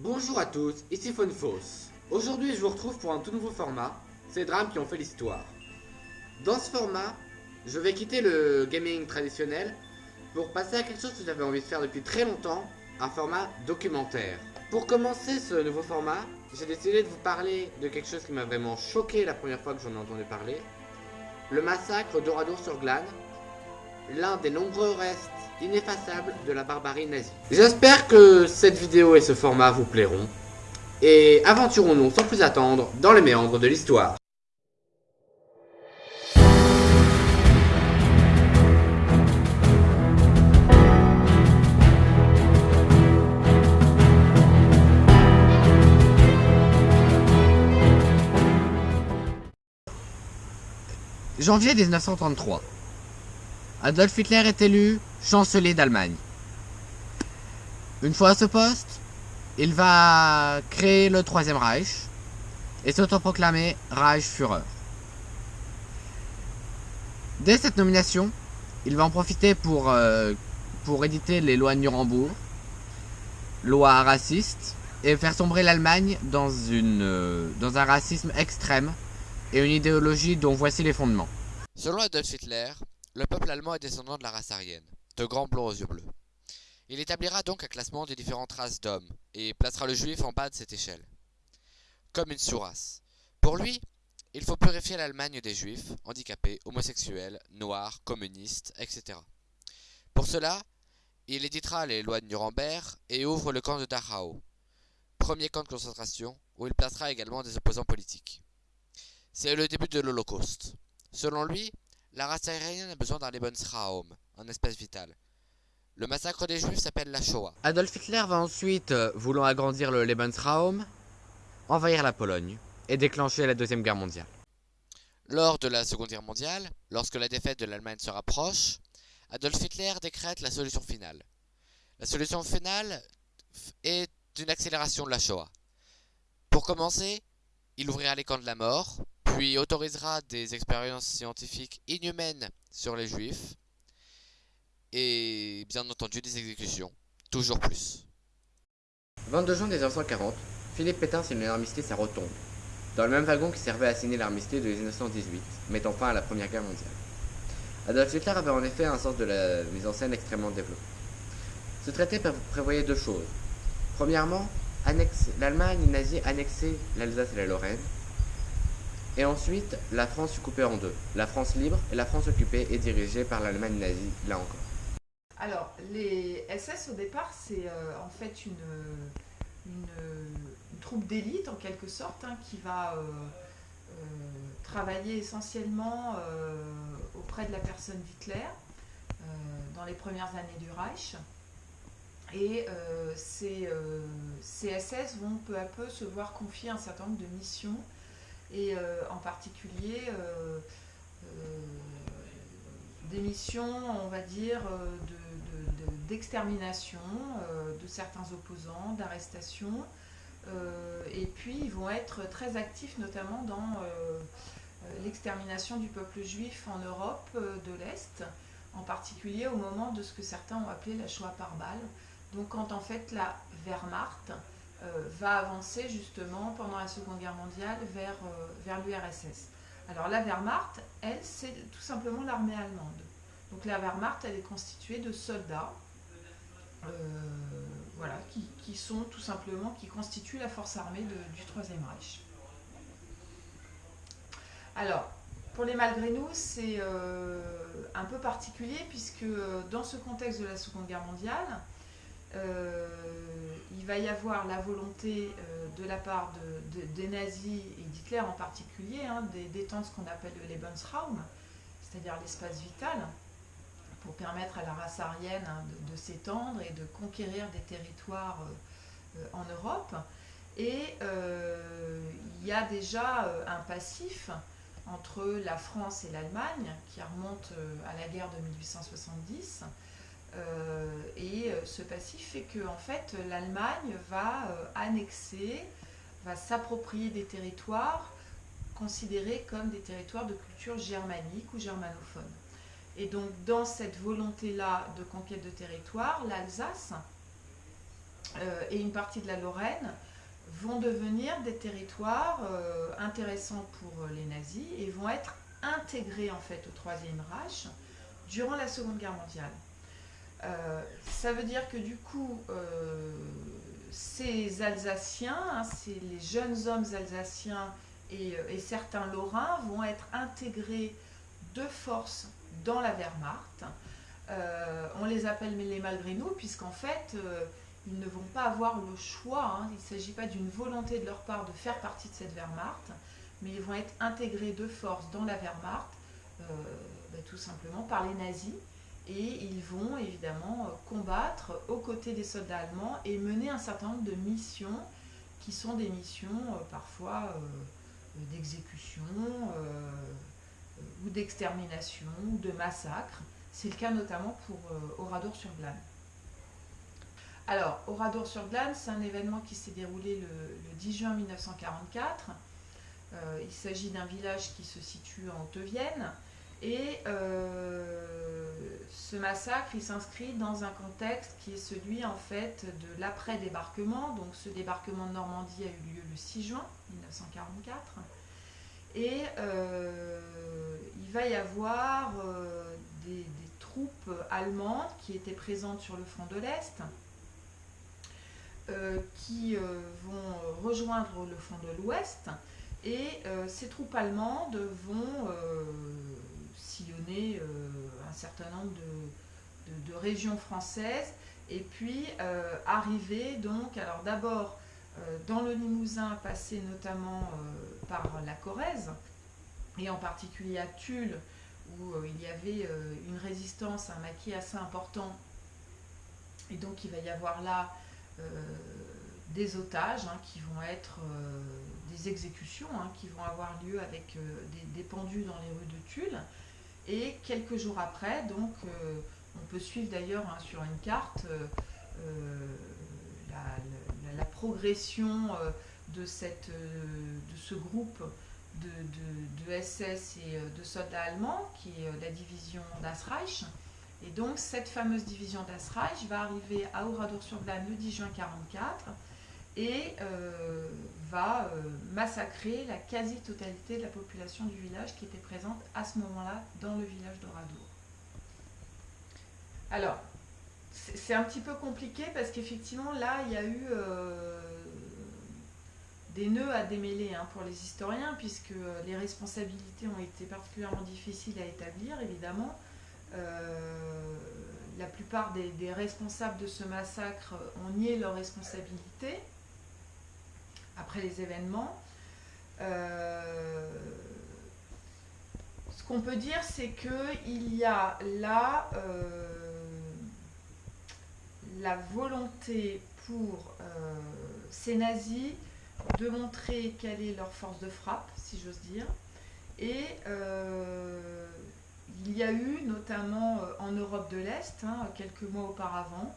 Bonjour à tous, ici Fonfos. Aujourd'hui, je vous retrouve pour un tout nouveau format, ces drames qui ont fait l'histoire. Dans ce format, je vais quitter le gaming traditionnel pour passer à quelque chose que j'avais envie de faire depuis très longtemps, un format documentaire. Pour commencer ce nouveau format, j'ai décidé de vous parler de quelque chose qui m'a vraiment choqué la première fois que j'en ai entendu parler. Le massacre d'Oradour sur Glane, l'un des nombreux restes ineffaçables de la barbarie nazie. J'espère que cette vidéo et ce format vous plairont. Et aventurons-nous sans plus attendre dans les méandres de l'histoire. Janvier 1933. Adolf Hitler est élu chancelier d'Allemagne. Une fois à ce poste, il va créer le Troisième Reich et s'autoproclamer Reichsführer. Dès cette nomination, il va en profiter pour, euh, pour éditer les lois de Nurembourg, lois racistes, et faire sombrer l'Allemagne dans, euh, dans un racisme extrême et une idéologie dont voici les fondements. Selon Adolf Hitler, le peuple allemand est descendant de la race aryenne, de grands blonds aux yeux bleus. Il établira donc un classement des différentes races d'hommes, et placera le juif en bas de cette échelle, comme une sous-race. Pour lui, il faut purifier l'Allemagne des juifs, handicapés, homosexuels, noirs, communistes, etc. Pour cela, il éditera les lois de Nuremberg et ouvre le camp de Dachau, premier camp de concentration, où il placera également des opposants politiques. C'est le début de l'Holocauste. Selon lui, la race aérienne a besoin d'un Lebensraum, un espace vital. Le massacre des Juifs s'appelle la Shoah. Adolf Hitler va ensuite, euh, voulant agrandir le Lebensraum, envahir la Pologne et déclencher la Deuxième Guerre mondiale. Lors de la Seconde Guerre mondiale, lorsque la défaite de l'Allemagne se rapproche, Adolf Hitler décrète la solution finale. La solution finale est une accélération de la Shoah. Pour commencer, il ouvrira les camps de la mort, puis autorisera des expériences scientifiques inhumaines sur les juifs, et bien entendu des exécutions, toujours plus. 22 juin 1940, Philippe Pétain signe l'armistice à Rotonde, dans le même wagon qui servait à signer l'armistice de 1918, mettant fin à la Première Guerre mondiale. Adolf Hitler avait en effet un sens de la mise en scène extrêmement développé. Ce traité prévoyait deux choses. Premièrement, l'Allemagne nazie annexait l'Alsace et la Lorraine, et ensuite, la France fut coupée en deux. La France libre et la France occupée et dirigée par l'Allemagne nazie, là encore. Alors, les SS au départ, c'est euh, en fait une, troupe d'élite en quelque sorte hein, qui va euh, euh, travailler essentiellement auprès de la personne d'Hitler dans les premières années du Reich. Et ces, ces, SS vont peu à peu se voir confier un certain nombre de missions et en particulier des missions, on va dire, d'extermination de, certains opposants, d'arrestation. et puis ils vont être très actifs notamment dans l'extermination du peuple juif en Europe de l'Est, en particulier au moment de ce que certains ont appelé la Shoah par balle. Donc quand en fait la Wehrmacht euh, va avancer justement pendant la Seconde Guerre mondiale vers, euh, vers l'URSS. Alors la Wehrmacht, elle, c'est tout simplement l'armée allemande. Donc la Wehrmacht, elle est constituée de soldats euh, voilà, qui, sont tout simplement, qui constituent la force armée du Troisième Reich. Alors, pour les malgré nous, c'est un peu particulier puisque dans ce contexte de la Seconde Guerre mondiale, euh, il va y avoir la volonté euh, de la part des nazis et d'Hitler en particulier hein, d'étendre ce qu'on appelle le Lebensraum, c'est-à-dire l'espace vital, pour permettre à la race aryenne hein, de, s'étendre et de conquérir des territoires euh, en Europe. Et il y a déjà un passif entre la France et l'Allemagne qui remonte à la guerre de 1870 euh, et euh, ce passif fait que en fait, l'Allemagne va euh, annexer, va s'approprier des territoires considérés comme des territoires de culture germanique ou germanophone. Et donc dans cette volonté-là de conquête de territoire, l'Alsace et une partie de la Lorraine vont devenir des territoires intéressants pour les nazis et vont être intégrés en fait au Troisième Reich durant la Seconde Guerre mondiale. ça veut dire que du coup, ces Alsaciens, hein, les jeunes hommes alsaciens et, certains Lorrains vont être intégrés de force dans la Wehrmacht. Euh, on les appelle les malgré nous, puisqu'en fait, euh, ils ne vont pas avoir le choix. Hein. il ne s'agit pas d'une volonté de leur part de faire partie de cette Wehrmacht, mais ils vont être intégrés de force dans la Wehrmacht, euh, bah, tout simplement par les nazis. Et ils vont évidemment combattre aux côtés des soldats allemands et mener un certain nombre de missions qui sont des missions parfois d'exécution ou d'extermination ou de massacre. C'est le cas notamment pour euh, Oradour-sur-Glane. Alors, Oradour-sur-Glane, c'est un événement qui s'est déroulé le, 10 juin 1944. Euh, il s'agit d'un village qui se situe en Haute-Vienne. Et euh, ce massacre, il s'inscrit dans un contexte qui est celui en fait de l'après-débarquement. Donc ce débarquement de Normandie a eu lieu le 6 juin 1944. Et il va y avoir des, troupes allemandes qui étaient présentes sur le front de l'Est, euh, qui euh, vont rejoindre le front de l'Ouest, et euh, ces troupes allemandes vont sillonner un certain nombre de, régions françaises, et puis arriver donc, alors d'abord dans le Limousin, passer notamment par la Corrèze, et en particulier à Tulle, où euh, il y avait euh, une résistance, un maquis assez important. Et donc il va y avoir là euh, des otages hein, qui vont être des exécutions hein, qui vont avoir lieu avec des, pendus dans les rues de Tulle. Et quelques jours après, donc on peut suivre d'ailleurs hein, sur une carte la, progression de, cette, de ce groupe de, SS et euh, de soldats allemands, qui est euh, la division d'Asreich. Et donc cette fameuse division d'Asreich va arriver à Oradour-sur-Glane le 10 juin 1944 et euh, va massacrer la quasi-totalité de la population du village qui était présente à ce moment-là dans le village d'Oradour. Alors, c'est un petit peu compliqué parce qu'effectivement là il y a eu des nœuds à démêler hein, pour les historiens, puisque euh, les responsabilités ont été particulièrement difficiles à établir, évidemment. Euh, la plupart des, responsables de ce massacre ont nié leur responsabilité après les événements. Euh, ce qu'on peut dire, c'est qu'il y a là la volonté pour ces nazis de montrer quelle est leur force de frappe, si j'ose dire. Et euh, il y a eu, notamment euh, en Europe de l'Est, hein, quelques mois auparavant,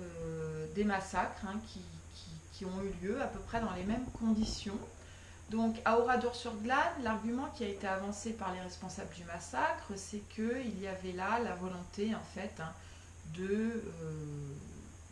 euh, des massacres hein, qui, ont eu lieu à peu près dans les mêmes conditions. Donc à Oradour-sur-Glane, l'argument qui a été avancé par les responsables du massacre, c'est qu'il y avait là la volonté en fait hein, de,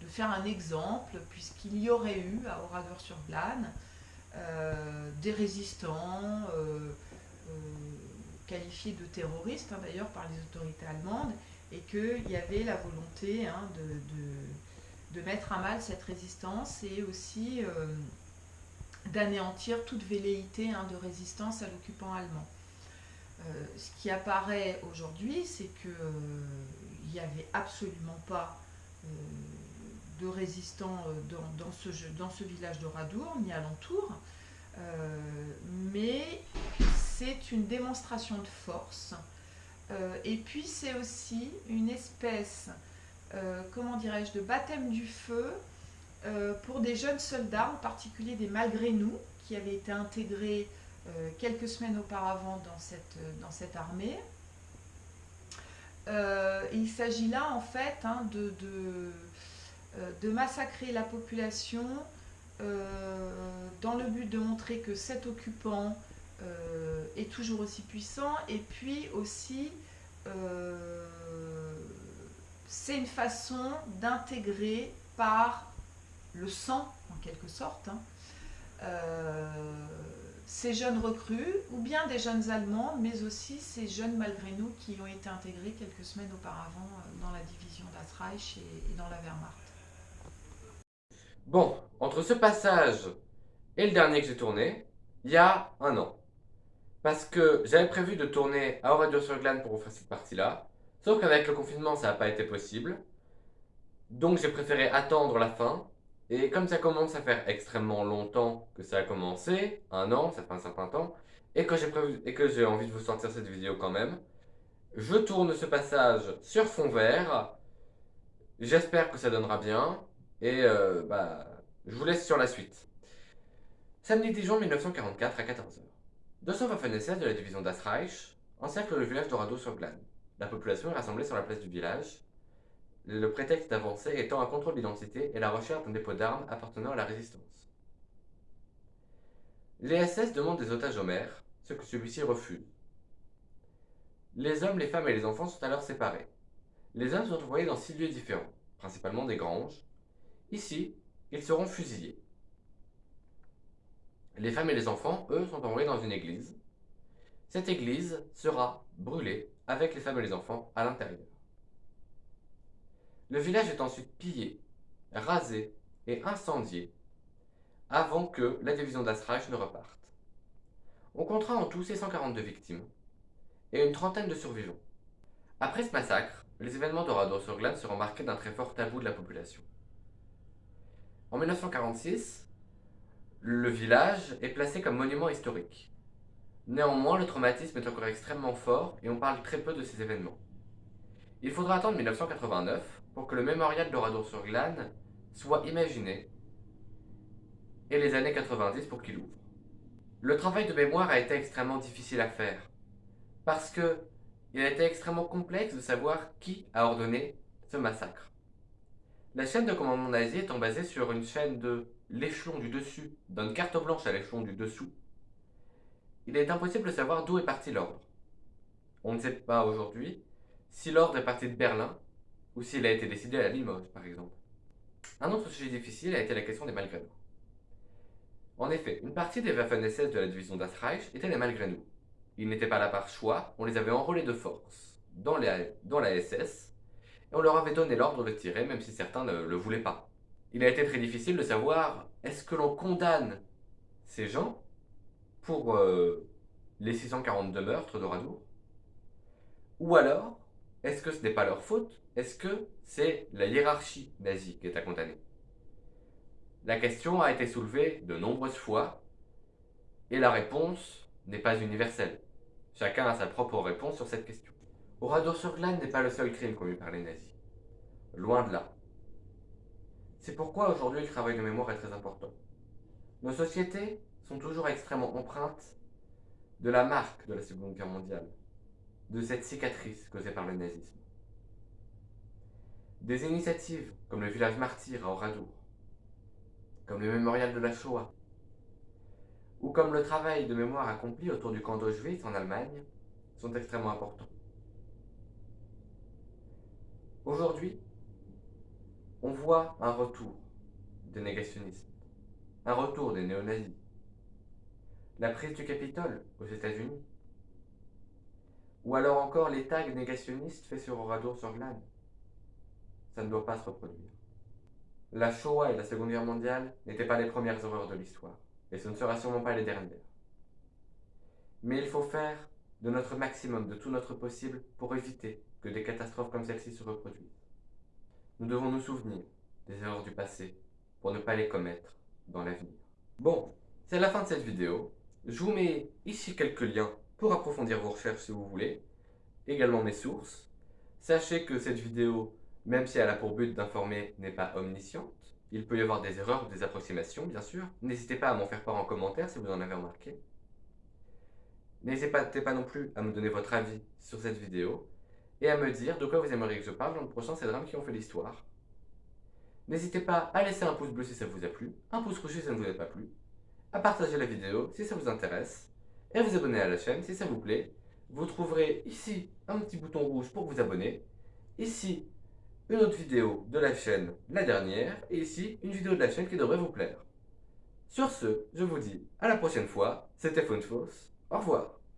de faire un exemple, puisqu'il y aurait eu à Oradour-sur-Glane euh, des résistants euh, euh, qualifiés de terroristes hein, d'ailleurs par les autorités allemandes et qu'il y avait la volonté hein, de, de, mettre à mal cette résistance et aussi d'anéantir toute velléité hein, de résistance à l'occupant allemand. ce qui apparaît aujourd'hui, c'est qu'il n'y avait absolument pas de résistants euh, dans, ce, village de Radour, ni alentour. Euh, mais c'est une démonstration de force. Euh, et puis c'est aussi une espèce, comment dirais-je, de baptême du feu pour des jeunes soldats, en particulier des malgré nous, qui avaient été intégrés quelques semaines auparavant dans cette, dans cette armée. il s'agit là en fait hein, de, de massacrer la population euh, dans le but de montrer que cet occupant euh, est toujours aussi puissant et puis aussi c'est une façon d'intégrer par le sang, en quelque sorte, hein, euh, ces jeunes recrues, ou bien des jeunes Allemands, mais aussi ces jeunes malgré nous qui ont été intégrés quelques semaines auparavant euh, dans la division d'Asreich et, et dans la Wehrmacht. Bon, entre ce passage et le dernier que j'ai tourné, il y a un an. Parce que j'avais prévu de tourner à Oradio sur Glane pour vous faire cette partie-là. Sauf qu'avec le confinement, ça n'a pas été possible. Donc j'ai préféré attendre la fin. Et comme ça commence à faire extrêmement longtemps que ça a commencé, un an, ça fait un certain temps, et j'ai et que j'ai envie de vous sortir cette vidéo quand même, je tourne ce passage sur fond vert. J'espère que ça donnera bien. Et euh, bah, je vous laisse sur la suite. Samedi 10 juin 1944 à 14h. 200 Waffen-SS de la division d'Asreich encerclent le village d'Orado sur Glane. La population est rassemblée sur la place du village, le prétexte d'avancer étant un contrôle d'identité et la recherche d'un dépôt d'armes appartenant à la résistance. Les SS demandent des otages au maire, ce que celui-ci refuse. Les hommes, les femmes et les enfants sont alors séparés. Les hommes sont envoyés dans six lieux différents, principalement des granges. Ici, ils seront fusillés. Les femmes et les enfants, eux, sont envoyés dans une église. Cette église sera brûlée avec les femmes et les enfants à l'intérieur. Le village est ensuite pillé, rasé et incendié avant que la division d'Asreich ne reparte. On comptera en tout 642 victimes et une trentaine de survivants. Après ce massacre, les événements de Radour-sur-Glane seront marqués d'un très fort tabou de la population. En 1946, le village est placé comme monument historique. Néanmoins, le traumatisme est encore extrêmement fort et on parle très peu de ces événements. Il faudra attendre 1989 pour que le mémorial d'Oradour-sur-Glane soit imaginé et les années 90 pour qu'il ouvre. Le travail de mémoire a été extrêmement difficile à faire parce que il a été extrêmement complexe de savoir qui a ordonné ce massacre. La chaîne de commandement nazi étant basée sur une chaîne de l'échelon du dessus donne carte blanche à l'échelon du dessous, il est impossible de savoir d'où est parti l'ordre. On ne sait pas aujourd'hui si l'ordre est parti de Berlin ou s'il a été décidé à Limoges, par exemple. Un autre sujet difficile a été la question des malgré-nous. En effet, une partie des Waffen-SS de la division d'Asreich étaient les malgré-nous. Ils n'étaient pas là par choix, on les avait enrôlés de force dans la SS, et on leur avait donné l'ordre de tirer, même si certains ne le voulaient pas il a été très difficile de savoir est-ce que l'on condamne ces gens pour euh, les 642 meurtres de Radour Ou alors, est-ce que ce n'est pas leur faute? Est-ce que c'est la hiérarchie nazie qui est à condamner? La question a été soulevée de nombreuses fois et la réponse n'est pas universelle. Chacun a sa propre réponse sur cette question. Oradour-sur-Glane n'est pas le seul crime commis par les nazis. Loin de là. C'est pourquoi aujourd'hui le travail de mémoire est très important. Nos sociétés sont toujours extrêmement empreintes de la marque de la Seconde Guerre mondiale, de cette cicatrice causée par le nazisme. Des initiatives comme le village martyr à Oradour, comme le mémorial de la Shoah, ou comme le travail de mémoire accompli autour du camp d'Auschwitz en Allemagne, sont extrêmement importants. Aujourd'hui, on voit un retour des négationnistes, un retour des néo-nazis, la prise du Capitole aux États-Unis, ou alors encore les tags négationnistes faits sur Oradour-sur-Glane. Ça ne doit pas se reproduire. La Shoah et la Seconde Guerre mondiale n'étaient pas les premières horreurs de l'histoire, et ce ne sera sûrement pas les dernières. Mais il faut faire de notre maximum, de tout notre possible, pour éviter que des catastrophes comme celle-ci se reproduisent. Nous devons nous souvenir des erreurs du passé pour ne pas les commettre dans l'avenir. Bon, c'est la fin de cette vidéo. Je vous mets ici quelques liens pour approfondir vos recherches si vous voulez, également mes sources. Sachez que cette vidéo, même si elle a pour but d'informer, n'est pas omnisciente. Il peut y avoir des erreurs ou des approximations, bien sûr. N'hésitez pas à m'en faire part en commentaire si vous en avez remarqué. N'hésitez pas, non plus à me donner votre avis sur cette vidéo et à me dire de quoi vous aimeriez que je parle dans le prochain C'est drames qui ont fait l'histoire. N'hésitez pas à laisser un pouce bleu si ça vous a plu, un pouce rouge si ça ne vous a pas plu, à partager la vidéo si ça vous intéresse, et à vous abonner à la chaîne si ça vous plaît. Vous trouverez ici un petit bouton rouge pour vous abonner, ici une autre vidéo de la chaîne, la dernière, et ici, une vidéo de la chaîne qui devrait vous plaire. Sur ce, je vous dis à la prochaine fois, c'était Funfos, au revoir